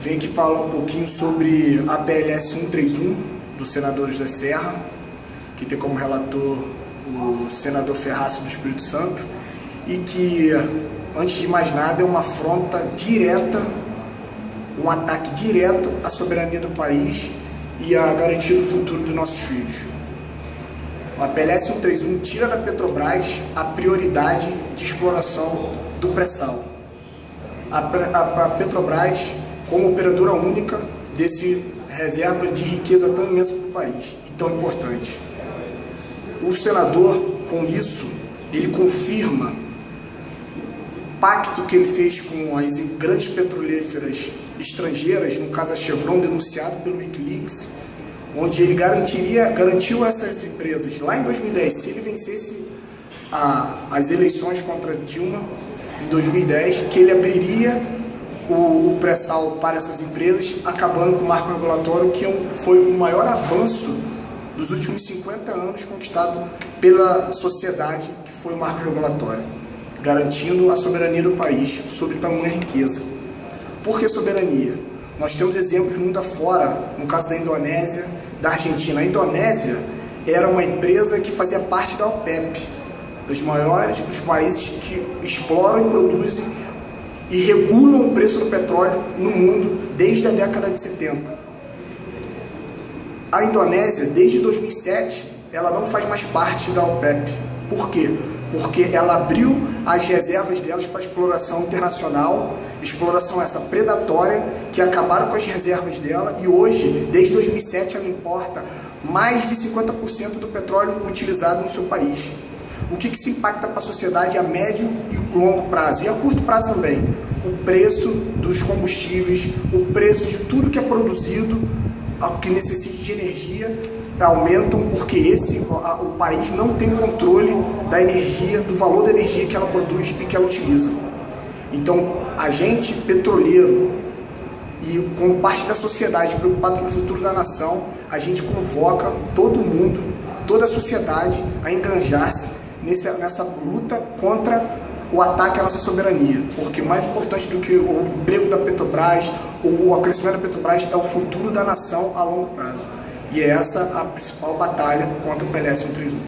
Venho aqui falar um pouquinho sobre a PLS 131 do senador José Serra, que tem como relator o senador Ferraço do Espírito Santo e que, antes de mais nada, é uma afronta direta, um ataque direto à soberania do país e à garantia do futuro dos nossos filhos. A PLS 131 tira da Petrobras a prioridade de exploração do pré-sal. A Petrobras como operadora única desse reserva de riqueza tão imensa para o país e tão importante. O senador, com isso, ele confirma o pacto que ele fez com as grandes petrolíferas estrangeiras, no caso a Chevron, denunciado pelo Wikileaks, onde ele garantiria, garantiu essas empresas lá em 2010, se ele vencesse a, as eleições contra Dilma em 2010, que ele abriria o, o pré-sal para essas empresas, acabando com o marco regulatório, que é foi o maior avanço dos últimos 50 anos conquistado pela sociedade, que foi o marco regulatório, garantindo a soberania do país sobre tamanha riqueza. Por que soberania? Nós temos exemplos mundo afora, no caso da Indonésia, da Argentina. A Indonésia era uma empresa que fazia parte da OPEP, dos maiores, dos países que exploram e produzem e regulam o preço do petróleo no mundo desde a década de 70. A Indonésia, desde 2007, ela não faz mais parte da OPEP. Por quê? Porque ela abriu as reservas delas para exploração internacional, exploração essa predatória, que acabaram com as reservas dela e hoje, desde 2007, ela importa mais de 50% do petróleo utilizado no seu país. O que, que se impacta para a sociedade a médio e longo prazo, e a curto prazo também. O preço dos combustíveis, o preço de tudo que é produzido, que necessite de energia, aumentam porque esse, o país não tem controle da energia, do valor da energia que ela produz e que ela utiliza. Então, a gente, petroleiro, e como parte da sociedade preocupada com o futuro da nação, a gente convoca todo mundo, toda a sociedade a enganjar-se nessa, nessa luta contra o ataque à nossa soberania, porque mais importante do que o emprego da Petrobras, ou o crescimento da Petrobras, é o futuro da nação a longo prazo. E é essa a principal batalha contra o PLS 131.